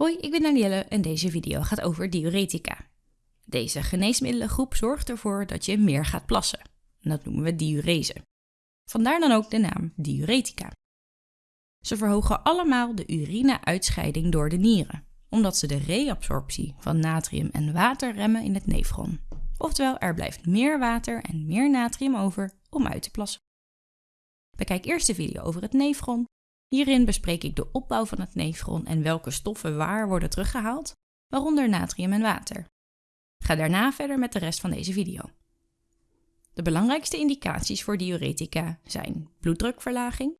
Hoi, ik ben Danielle en deze video gaat over diuretica. Deze geneesmiddelengroep zorgt ervoor dat je meer gaat plassen. dat noemen we diurese. Vandaar dan ook de naam diuretica. Ze verhogen allemaal de urine-uitscheiding door de nieren, omdat ze de reabsorptie van natrium en water remmen in het nefron. Oftewel, er blijft meer water en meer natrium over om uit te plassen. Bekijk eerst de video over het nefron Hierin bespreek ik de opbouw van het nefron en welke stoffen waar worden teruggehaald, waaronder natrium en water. Ga daarna verder met de rest van deze video. De belangrijkste indicaties voor diuretica zijn bloeddrukverlaging.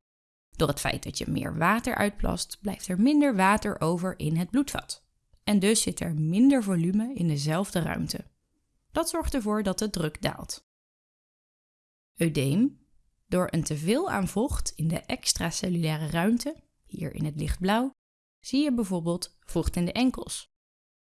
Door het feit dat je meer water uitplast, blijft er minder water over in het bloedvat. En dus zit er minder volume in dezelfde ruimte. Dat zorgt ervoor dat de druk daalt. Eudeem, door een teveel aan vocht in de extracellulaire ruimte, hier in het lichtblauw, zie je bijvoorbeeld vocht in de enkels.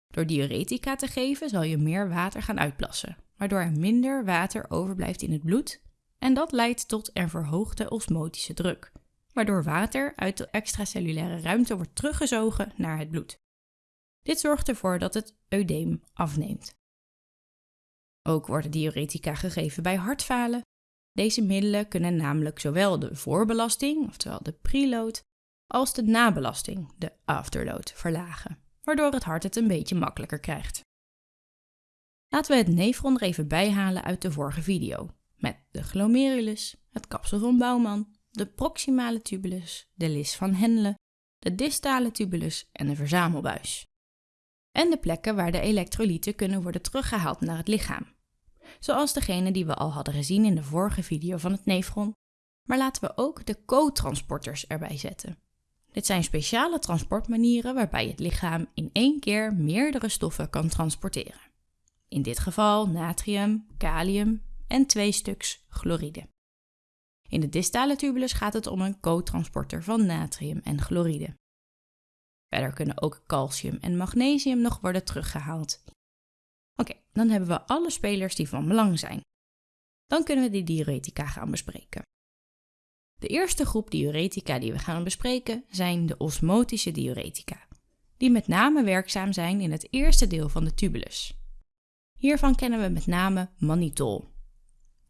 Door diuretica te geven zal je meer water gaan uitplassen, waardoor er minder water overblijft in het bloed en dat leidt tot een verhoogde osmotische druk, waardoor water uit de extracellulaire ruimte wordt teruggezogen naar het bloed. Dit zorgt ervoor dat het eudeem afneemt. Ook worden diuretica gegeven bij hartfalen deze middelen kunnen namelijk zowel de voorbelasting, oftewel de preload, als de nabelasting, de afterload, verlagen, waardoor het hart het een beetje makkelijker krijgt. Laten we het nefron er even bijhalen uit de vorige video, met de glomerulus, het kapsel van Bouwman, de proximale tubulus, de lis van Henle, de distale tubulus en de verzamelbuis. En de plekken waar de elektrolyten kunnen worden teruggehaald naar het lichaam, zoals degene die we al hadden gezien in de vorige video van het nefron. Maar laten we ook de co-transporters erbij zetten. Dit zijn speciale transportmanieren waarbij het lichaam in één keer meerdere stoffen kan transporteren. In dit geval natrium, kalium en twee stuks chloride. In de distale tubulus gaat het om een co-transporter van natrium en chloride. Verder kunnen ook calcium en magnesium nog worden teruggehaald Oké, dan hebben we alle spelers die van belang zijn. Dan kunnen we de diuretica gaan bespreken. De eerste groep diuretica die we gaan bespreken zijn de osmotische diuretica, die met name werkzaam zijn in het eerste deel van de tubulus. Hiervan kennen we met name mannitol.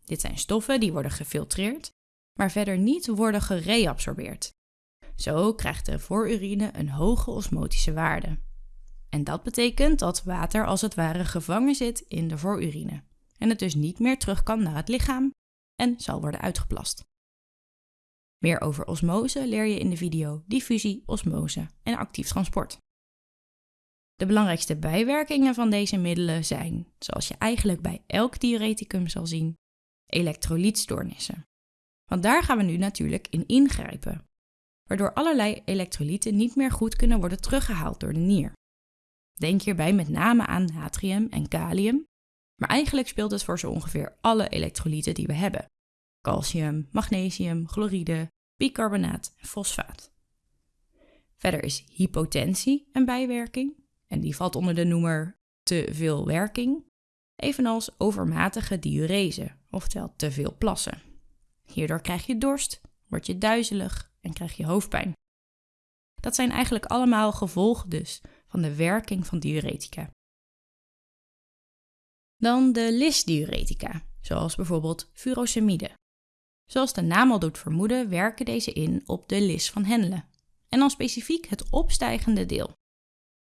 Dit zijn stoffen die worden gefiltreerd, maar verder niet worden gereabsorbeerd. Zo krijgt de voorurine een hoge osmotische waarde. En dat betekent dat water als het ware gevangen zit in de voorurine en het dus niet meer terug kan naar het lichaam en zal worden uitgeplast. Meer over osmose leer je in de video diffusie, osmose en actief transport. De belangrijkste bijwerkingen van deze middelen zijn, zoals je eigenlijk bij elk diureticum zal zien, elektrolytstoornissen. Want daar gaan we nu natuurlijk in ingrijpen, waardoor allerlei elektrolyten niet meer goed kunnen worden teruggehaald door de nier. Denk hierbij met name aan natrium en kalium, maar eigenlijk speelt het voor zo ongeveer alle elektrolyten die we hebben. Calcium, magnesium, chloride, bicarbonaat en fosfaat. Verder is hypotensie een bijwerking en die valt onder de noemer te veel werking, evenals overmatige diurese, oftewel te veel plassen. Hierdoor krijg je dorst, word je duizelig en krijg je hoofdpijn. Dat zijn eigenlijk allemaal gevolgen dus van de werking van diuretica. Dan de lisdiuretica, zoals bijvoorbeeld furosemide. Zoals de naam al doet vermoeden, werken deze in op de lis van Henle, en dan specifiek het opstijgende deel.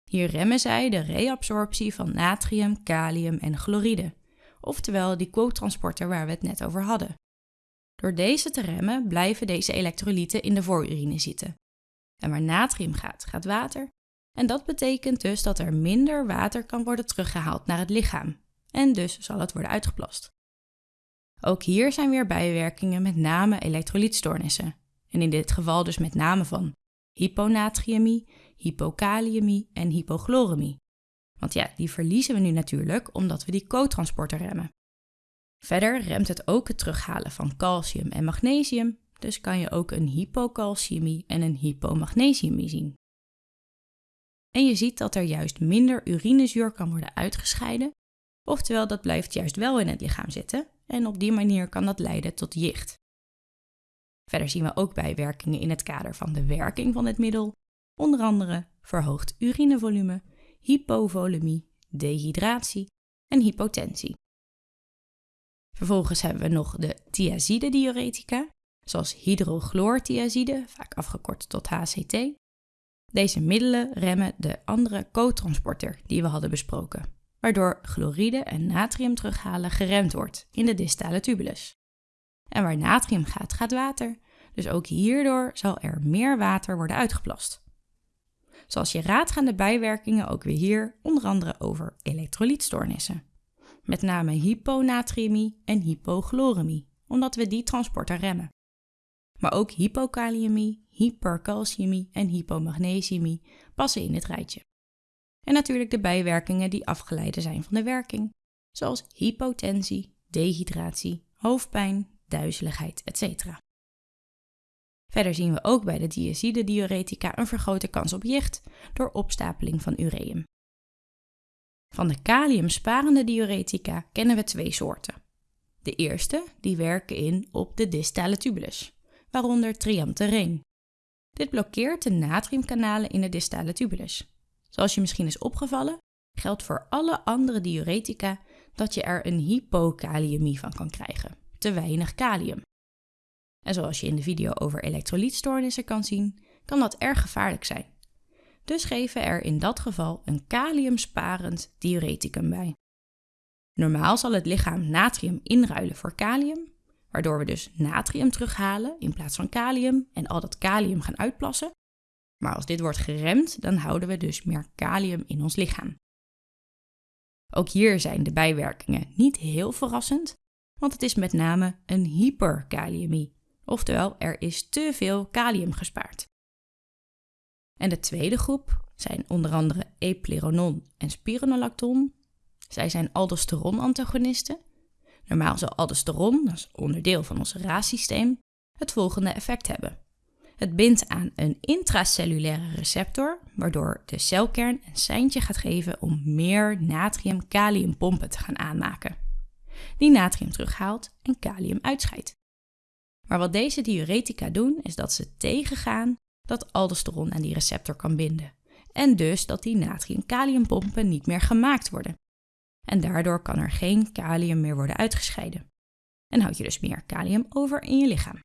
Hier remmen zij de reabsorptie van natrium, kalium en chloride, oftewel die co-transporter waar we het net over hadden. Door deze te remmen blijven deze elektrolyten in de voorurine zitten. En waar natrium gaat, gaat water en dat betekent dus dat er minder water kan worden teruggehaald naar het lichaam. En dus zal het worden uitgeplast. Ook hier zijn weer bijwerkingen met name elektrolytstoornissen. En in dit geval dus met name van hyponatriëmie, hypokaliëmie en hypochloremie. Want ja, die verliezen we nu natuurlijk omdat we die co-transporter remmen. Verder remt het ook het terughalen van calcium en magnesium, dus kan je ook een hypocalciëmie en een hypomagnesiumie zien. En je ziet dat er juist minder urinezuur kan worden uitgescheiden, oftewel dat blijft juist wel in het lichaam zitten en op die manier kan dat leiden tot jicht. Verder zien we ook bijwerkingen in het kader van de werking van het middel, onder andere verhoogd urinevolume, hypovolemie, dehydratie en hypotensie. Vervolgens hebben we nog de thiazide-diuretica, zoals hydrochloorthiazide, vaak afgekort tot HCT. Deze middelen remmen de andere cotransporter die we hadden besproken, waardoor chloride en natrium terughalen geremd wordt in de distale tubulus. En waar natrium gaat, gaat water, dus ook hierdoor zal er meer water worden uitgeplast. Zoals je raadt gaan de bijwerkingen ook weer hier onder andere over elektrolytstoornissen. Met name hyponatriëmie en hypochloremie, omdat we die transporter remmen. Maar ook hypokaliëmie, hypercalciëmie en hypomagnesiëmie passen in dit rijtje. En natuurlijk de bijwerkingen die afgeleid zijn van de werking, zoals hypotensie, dehydratie, hoofdpijn, duizeligheid, etc. Verder zien we ook bij de diazide-diuretica een vergrote kans op jicht door opstapeling van ureum. Van de kaliumsparende diuretica kennen we twee soorten. De eerste die werken in op de distale tubulus, waaronder triamtereen. Dit blokkeert de natriumkanalen in de distale tubulus. Zoals je misschien is opgevallen, geldt voor alle andere diuretica dat je er een hypokaliëmie van kan krijgen, te weinig kalium. En zoals je in de video over elektrolytstoornissen kan zien, kan dat erg gevaarlijk zijn. Dus geven er in dat geval een kaliumsparend diureticum bij. Normaal zal het lichaam natrium inruilen voor kalium, waardoor we dus natrium terughalen in plaats van kalium en al dat kalium gaan uitplassen. Maar als dit wordt geremd, dan houden we dus meer kalium in ons lichaam. Ook hier zijn de bijwerkingen niet heel verrassend, want het is met name een hyperkaliëmie, oftewel er is te veel kalium gespaard. En de tweede groep zijn onder andere epleronon en spironolacton. Zij zijn aldosteron-antagonisten. Normaal zal aldosteron, dat is onderdeel van ons RAS-systeem, het volgende effect hebben. Het bindt aan een intracellulaire receptor, waardoor de celkern een seintje gaat geven om meer natrium-kaliumpompen te gaan aanmaken. Die natrium terughaalt en kalium uitscheidt. Maar wat deze diuretica doen, is dat ze tegengaan dat aldosteron aan die receptor kan binden. En dus dat die natrium-kaliumpompen niet meer gemaakt worden. En daardoor kan er geen kalium meer worden uitgescheiden. En houd je dus meer kalium over in je lichaam.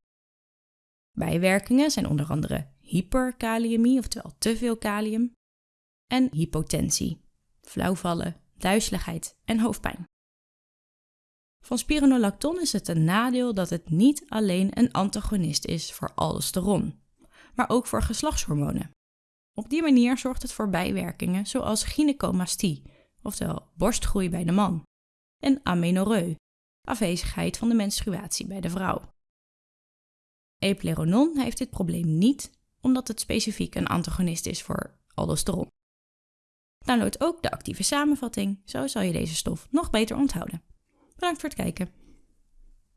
Bijwerkingen zijn onder andere hyperkaliëmie, oftewel te veel kalium, en hypotensie, flauwvallen, duizeligheid en hoofdpijn. Van spironolacton is het een nadeel dat het niet alleen een antagonist is voor aldosteron, maar ook voor geslachtshormonen. Op die manier zorgt het voor bijwerkingen zoals gynecomastie, oftewel borstgroei bij de man, en amenorreu, afwezigheid van de menstruatie bij de vrouw. Epleronon heeft dit probleem niet, omdat het specifiek een antagonist is voor aldosteron. Download ook de actieve samenvatting, zo zal je deze stof nog beter onthouden. Bedankt voor het kijken.